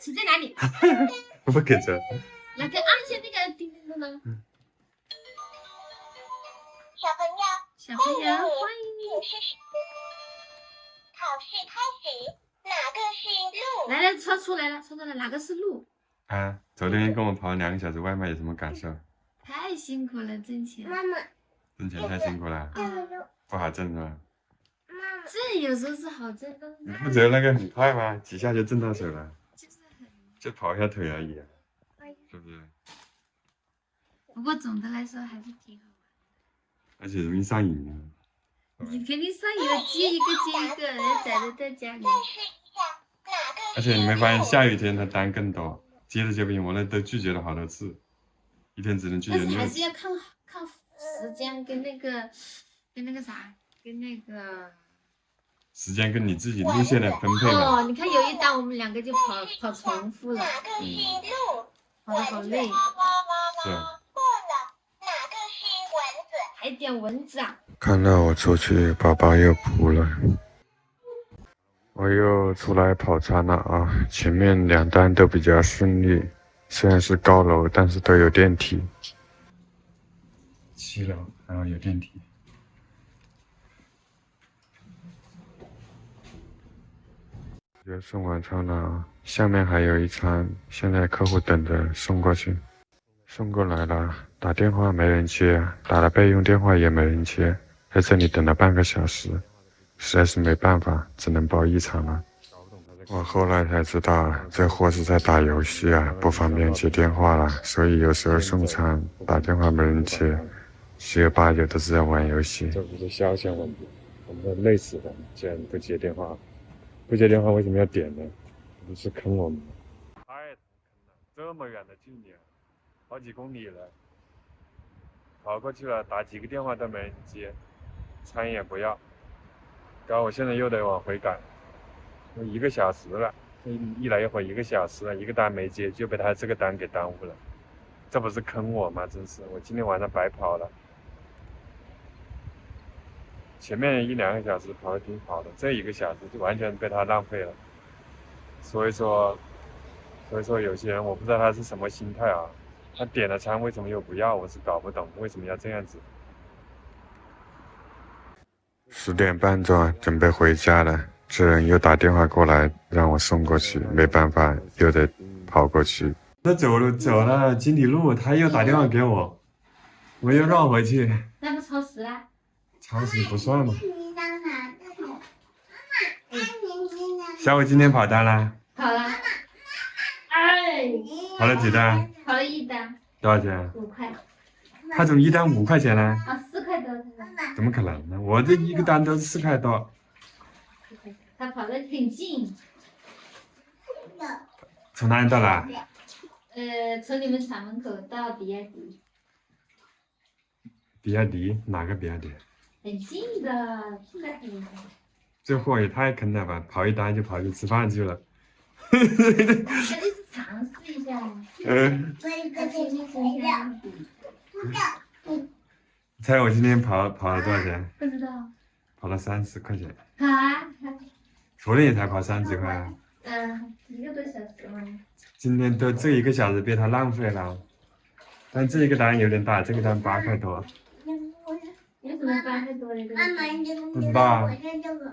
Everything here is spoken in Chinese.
手在哪里？我不给着。来，给按一下那个叮叮咚咚。小朋友，小朋友，欢迎你。你是谁？考试开始，哪个是鹿？来来，抄出来了，抄出来，哪个是路？啊，昨天跟我跑了两个小时外卖，有什么感受？太辛苦了，挣钱。妈妈，挣钱太辛苦了，啊，不好挣是吧？妈妈，这有时候是好挣，的你不觉得那个很快吗？几下就挣到手了，就跑一下腿而已，是不是？不过总的来说还是挺好玩而且容易上瘾啊。你肯定上瘾了，接一个接一个，人家宅着在家里。而且你没发现下雨天他单更多，接着接不赢，我那都拒绝了好多次，一天只能拒绝但是还是要看看时间跟那个跟那个啥，跟那个。时间跟你自己路线的分配嘛。哦，你看有一单我们两个就跑跑重复了，哪个是鹿？跑的好累，是啊。过了，哪个是蚊子？还点蚊子啊！看到我出去，宝宝又哭了。我又出来跑餐了啊！前面两单都比较顺利，虽然是高楼，但是都有电梯。七楼然后有电梯。就送完餐了，下面还有一餐，现在客户等着送过去。送过来了，打电话没人接，打了备用电话也没人接，在这里等了半个小时，实在是没办法，只能报异常了。我后来才知道，这货是在打游戏啊，不方便接电话了，所以有时候送餐打电话没人接，十有八九都是在玩游戏。这不是消遣问题，我们都累死了，竟然不接电话，不接电话为什么要点呢？不是坑我们吗？太坑了，这么远的距离。好几公里了，跑过去了，打几个电话都没人接，餐也不要，搞我现在又得往回赶，都一个小时了，一来一回一个小时了，一个单没接就被他这个单给耽误了，这不是坑我吗？真是，我今天晚上白跑了，前面一两个小时跑的挺好的，这一个小时就完全被他浪费了，所以说，所以说有些人我不知道他是什么心态啊。他点了餐，为什么又不要？我是搞不懂为什么要这样子。十点半钟，准备回家了，这人又打电话过来让我送过去，没办法，又得跑过去。那走了走了几里路，他又打电话给我，我又绕回去。那不超时啦？超时不算嘛。你当哪个？妈妈，妈妈，你呢？小伟今天跑单了，跑了。哎，跑了几单？跑了一单，多少钱？五块。他怎么一单五块钱呢？啊，四块多。怎么可能呢？我这一个单都是四块多。他跑的挺近，从哪里到哪？呃，从你们厂门口到比亚迪，比亚迪哪个比亚迪？很近的，就在很近。这货也太坑了吧！跑一单就跑去吃饭去了。他就是尝试一下。嗯，我一个他今天今天猜我今天跑跑了多少钱？不知道。跑了三十块钱。好啊？昨天也才跑三十块啊。嗯，一个多小时吗。今天都这一个小时被他浪费了。但这一个单有点大，这个单八块多。有什么八块多的？妈妈，你这个不知道啊我看这个。